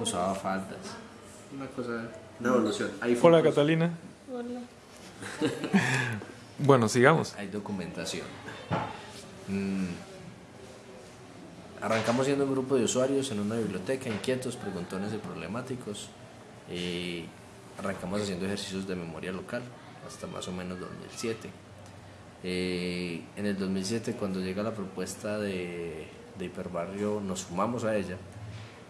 usaba faldas. Una cosa, Una evolución. hay Hola fotos, Catalina. Hola. Bueno, sigamos. Hay documentación. Mm. Arrancamos siendo un grupo de usuarios en una biblioteca, inquietos, preguntones y problemáticos. Y arrancamos haciendo ejercicios de memoria local hasta más o menos 2007. Eh, en el 2007, cuando llega la propuesta de, de Hiperbarrio, nos sumamos a ella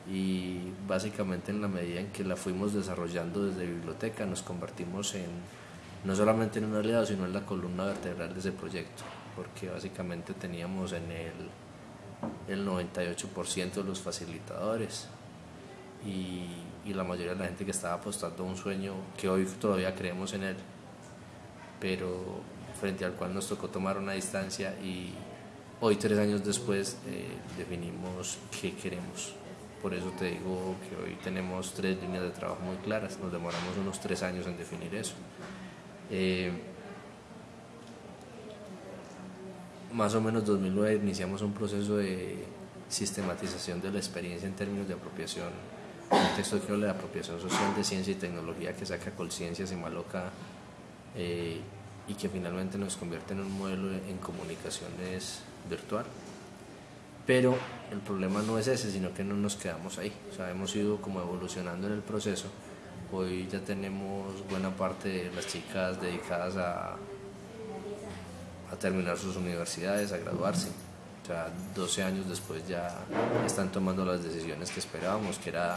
y básicamente en la medida en que la fuimos desarrollando desde biblioteca, nos convertimos en no solamente en un aliado, sino en la columna vertebral de ese proyecto, porque básicamente teníamos en el el 98% de los facilitadores y, y la mayoría de la gente que estaba apostando a un sueño que hoy todavía creemos en él, pero frente al cual nos tocó tomar una distancia y hoy tres años después eh, definimos qué queremos. Por eso te digo que hoy tenemos tres líneas de trabajo muy claras, nos demoramos unos tres años en definir eso. Eh, más o menos 2009 iniciamos un proceso de sistematización de la experiencia en términos de apropiación, un texto que habla de apropiación social de ciencia y tecnología que saca Colciencias y Maloca eh, y que finalmente nos convierte en un modelo en comunicaciones virtual. Pero el problema no es ese, sino que no nos quedamos ahí. O sea, hemos ido como evolucionando en el proceso. Hoy ya tenemos buena parte de las chicas dedicadas a, a terminar sus universidades, a graduarse. O sea, 12 años después ya están tomando las decisiones que esperábamos, que era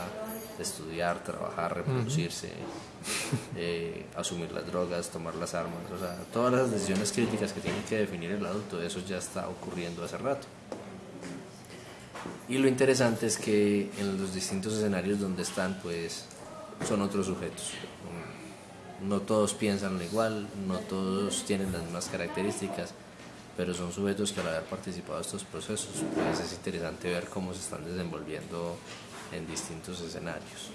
estudiar, trabajar, reproducirse, eh, asumir las drogas, tomar las armas. O sea, todas las decisiones críticas que tiene que definir el adulto, eso ya está ocurriendo hace rato. Y lo interesante es que en los distintos escenarios donde están, pues son otros sujetos. No todos piensan igual, no todos tienen las mismas características, pero son sujetos que al haber participado de estos procesos, pues es interesante ver cómo se están desenvolviendo en distintos escenarios.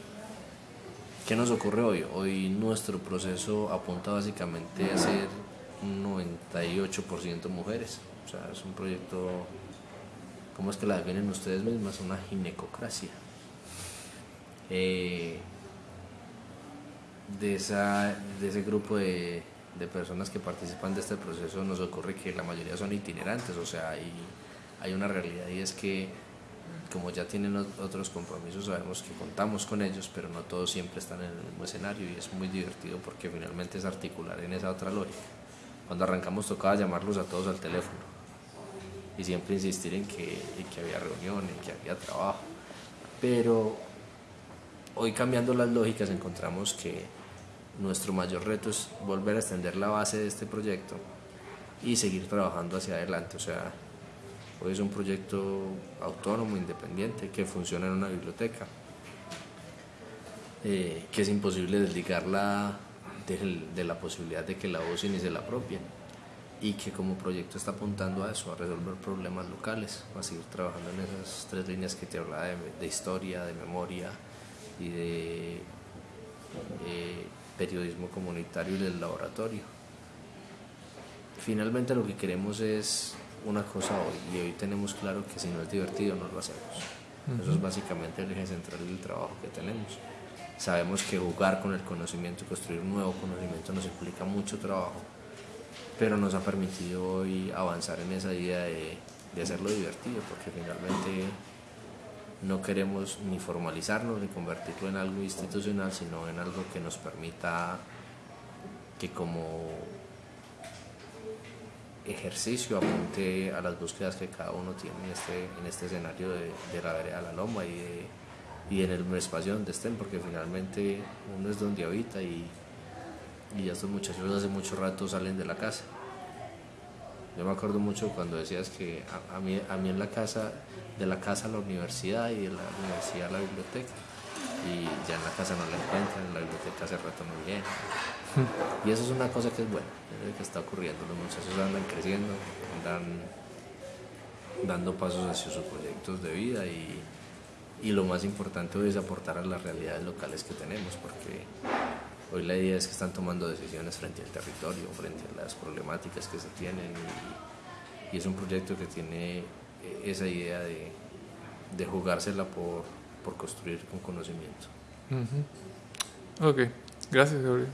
¿Qué nos ocurre hoy? Hoy nuestro proceso apunta básicamente a ser un 98% mujeres. O sea, es un proyecto, ¿cómo es que la definen ustedes mismas? Una ginecocracia. Eh, de, esa, de ese grupo de, de, personas que participan de este proceso nos ocurre que la mayoría son itinerantes, o sea, hay, hay una realidad y es que como ya tienen otros compromisos, sabemos que contamos con ellos, pero no todos siempre están en el mismo escenario y es muy divertido porque finalmente es articular en esa otra lógica. Cuando arrancamos tocaba llamarlos a todos al teléfono y siempre insistir en que, había reuniones, en que había trabajo, pero hoy cambiando las lógicas encontramos que nuestro mayor reto es volver a extender la base de este proyecto y seguir trabajando hacia adelante. O sea, hoy es un proyecto autónomo, independiente, que funciona en una biblioteca, eh, que es imposible desligarla de, la posibilidad de que la usen y se la apropien y que como proyecto está apuntando a eso, a resolver problemas locales, a seguir trabajando en esas tres líneas que te hablaba de, de historia, de memoria y de eh, periodismo comunitario y del laboratorio. Finalmente lo que queremos es una cosa hoy y hoy tenemos claro que si no es divertido no lo hacemos. Uh -huh. Eso es básicamente el eje central del trabajo que tenemos. Sabemos que jugar con el conocimiento y construir un nuevo conocimiento nos implica mucho trabajo, pero nos ha permitido hoy avanzar en esa idea de, de hacerlo divertido, porque finalmente no queremos ni formalizarnos ni convertirlo en algo institucional, sino en algo que nos permita que como ejercicio apunte a las búsquedas que cada uno tiene en este, en este escenario de, de la vereda de la loma y, y en el espacio donde estén, porque finalmente uno es donde habita y, y estos muchachos hace mucho rato salen de la casa. Yo me acuerdo mucho cuando decías que a, a, mí, a mí en la casa, de la casa a la universidad y de la universidad a la biblioteca. Y ya en la casa no la encuentran, en la biblioteca hace rato muy bien. Y eso es una cosa que es buena, es lo que está ocurriendo. Los muchachos andan creciendo, andan dando pasos hacia sus proyectos de vida y, y lo más importante hoy es aportar a las realidades locales que tenemos, porque hoy la idea es que están tomando decisiones frente al territorio, frente a las problemáticas que se tienen y, y es un proyecto que tiene esa idea de, de jugársela por, por construir con conocimiento. Ok, gracias Gabriel.